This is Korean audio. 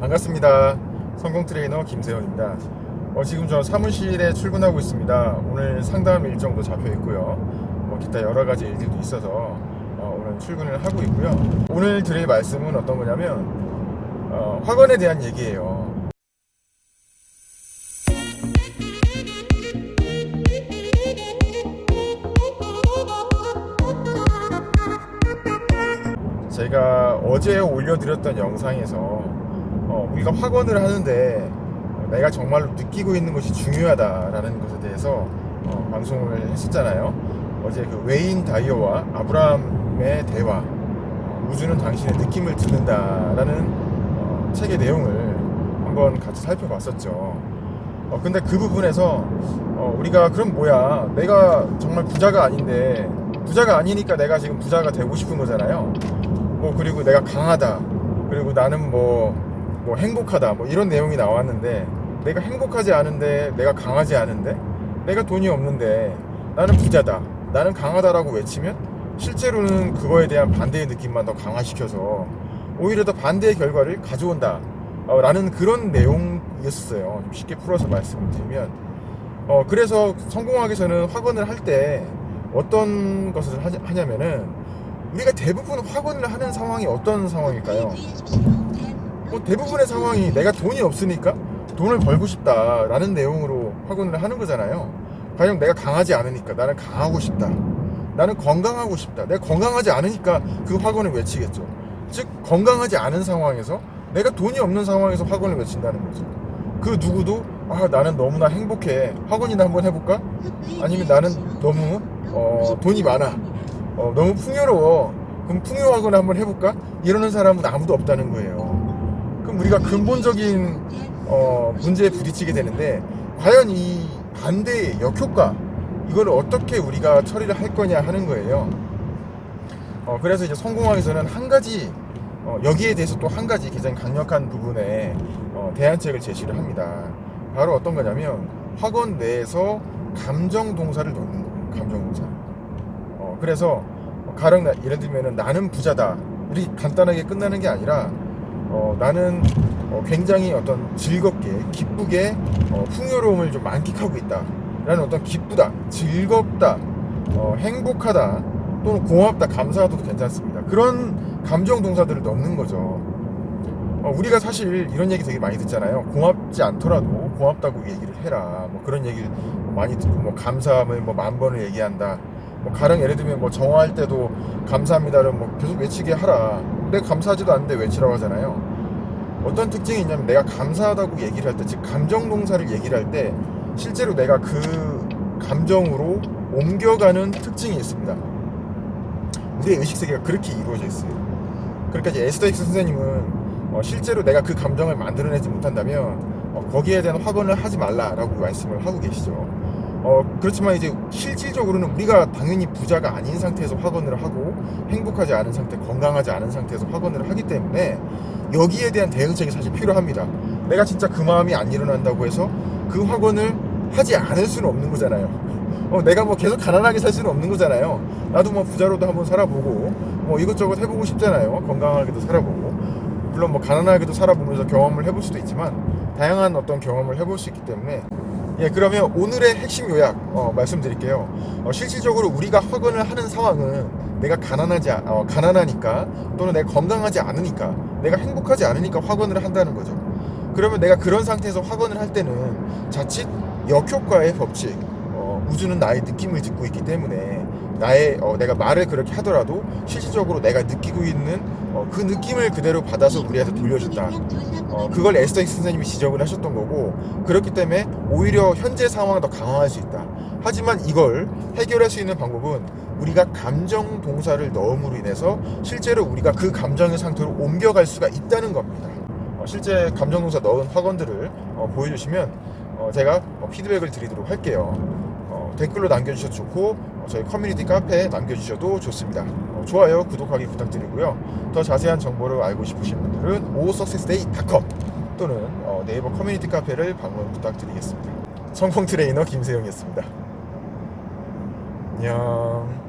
반갑습니다. 성공 트레이너 김세현입니다. 어, 지금 저 사무실에 출근하고 있습니다. 오늘 상담 일정도 잡혀 있고요. 뭐 기타 여러 가지 일들도 있어서 어, 오늘 출근을 하고 있고요. 오늘 드릴 말씀은 어떤 거냐면 어, 학원에 대한 얘기예요. 제가 어제 올려드렸던 영상에서 어, 우리가 확언을 하는데 어, 내가 정말로 느끼고 있는 것이 중요하다라는 것에 대해서 어, 방송을 했었잖아요. 어제 그 웨인 다이어와 아브라함의 대화 어, 우주는 당신의 느낌을 듣는다라는 어, 책의 내용을 한번 같이 살펴봤었죠. 어, 근데 그 부분에서 어, 우리가 그럼 뭐야 내가 정말 부자가 아닌데 부자가 아니니까 내가 지금 부자가 되고 싶은 거잖아요. 뭐 그리고 내가 강하다 그리고 나는 뭐, 뭐 행복하다 뭐 이런 내용이 나왔는데 내가 행복하지 않은데 내가 강하지 않은데 내가 돈이 없는데 나는 부자다 나는 강하다라고 외치면 실제로는 그거에 대한 반대의 느낌만 더 강화시켜서 오히려 더 반대의 결과를 가져온다 어, 라는 그런 내용이었어요 좀 쉽게 풀어서 말씀을 드리면 어, 그래서 성공하기 전은 확언을 할 때 어떤 것을 하냐- 하냐면은 우리가 대부분 확언을 하는 상황이 어떤 상황일까요? 뭐 대부분의 상황이 내가 돈이 없으니까 돈을 벌고 싶다라는 내용으로 확언을 하는 거잖아요. 가령 내가 강하지 않으니까 나는 강하고 싶다. 나는 건강하고 싶다. 내가 건강하지 않으니까 그 확언을 외치겠죠. 즉 건강하지 않은 상황에서 내가 돈이 없는 상황에서 확언을 외친다는 거죠. 그 누구도 아 나는 너무나 행복해. 확언이나 한번 해볼까? 아니면 나는 너무 어, 돈이 많아. 어, 너무 풍요로워. 그럼 풍요학원을 한번 해볼까? 이러는 사람은 아무도 없다는 거예요. 그럼 우리가 근본적인 어, 문제에 부딪히게 되는데 과연 이 반대의 역효과 이걸 어떻게 우리가 처리를 할 거냐 하는 거예요. 어, 그래서 이제 전에는 한 가지 어, 여기에 대해서 또 한 가지 굉장히 강력한 부분에 어, 대안책을 제시를 합니다. 바로 어떤 거냐면 학원 내에서 감정 동사를 넣는 거예요. 감정 동사. 어, 그래서 가령 나- 예를 들면은 나는 부자다 이렇게 간단하게 끝나는 게 아니라 어, 나는 어, 굉장히 어떤 즐겁게 기쁘게 어, 풍요로움을 좀 만끽하고 있다. 라는 어떤 기쁘다 즐겁다 어, 행복하다 또는 고맙다 감사하다도 괜찮습니다. 그런 감정 동사들을 넣는 거죠. 어, 우리가 사실 이런 얘기 되게 많이 듣잖아요. 고맙지 않더라도 고맙다고 얘기를 해라. 뭐 그런 얘기를 많이 듣고 뭐 감사함을 뭐 만 번을 얘기한다 뭐 가령 예를 들면 뭐 정화할 때도 감사합니다를 뭐 계속 외치게 하라. 내가 감사하지도 않는데 외치라고 하잖아요. 어떤 특징이 있냐면 내가 감사하다고 얘기를 할 때, 즉 감정 동사를 얘기를 할 때 실제로 내가 그 감정으로 옮겨가는 특징이 있습니다. 우리의 의식 세계가 그렇게 이루어져 있어요. 그러니까 이제 에스더 힉스 선생님은 어, 실제로 내가 그 감정을 만들어내지 못한다면 어, 거기에 대한 확언을 하지 말라라고 말씀을 하고 계시죠. 어, 그렇지만 이제 실질적으로는 우리가 당연히 부자가 아닌 상태에서 확언을 하고 행복하지 않은 상태, 건강하지 않은 상태에서 확언을 하기 때문에 여기에 대한 대응책이 사실 필요합니다. 내가 진짜 그 마음이 안 일어난다고 해서 그 확언을 하지 않을 수는 없는 거잖아요. 어, 내가 뭐 계속 가난하게 살 수는 없는 거잖아요. 나도 뭐 부자로도 한번 살아보고 뭐 이것저것 해보고 싶잖아요. 건강하게도 살아보고 물론 뭐 가난하게도 살아보면서 경험을 해볼 수도 있지만 다양한 어떤 경험을 해볼 수 있기 때문에 예, 그러면 오늘의 핵심 요약 어, 말씀드릴게요. 어, 실질적으로 우리가 확언을 하는 상황은 내가 가난하지 않- 어, 가난하니까 또는 내가 건강하지 않으니까 내가 행복하지 않으니까 확언을 한다는 거죠. 그러면 내가 그런 상태에서 확언을 할 때는 자칫 역효과의 법칙, 어, 우주는 나의 느낌을 듣고 있기 때문에 나의 어, 내가 말을 그렇게 하더라도 실질적으로 내가 느끼고 있는 어, 그 느낌을 그대로 받아서 우리한테 돌려준다. 어, 그걸 힉스 선생님이 지적을 하셨던 거고 그렇기 때문에 오히려 현재 상황을 더 강화할 수 있다. 하지만 이걸 해결할 수 있는 방법은 우리가 감정 동사를 넣음으로 인해서 실제로 우리가 그 감정의 상태로 옮겨갈 수가 있다는 겁니다. 어, 실제 감정 동사 넣은 확언들을 어, 보여주시면 어, 제가 어, 피드백을 드리도록 할게요. 어, 댓글로 남겨주셔도 좋고 어, 저희 커뮤니티 카페에 남겨주셔도 좋습니다. 어, 좋아요, 구독하기 부탁드리고요. 더 자세한 정보를 알고 싶으신 분들은 osuccessday.com 또는 어, 네이버 커뮤니티 카페를 방문 부탁드리겠습니다. 성공 트레이너 김세영이었습니다. 안녕.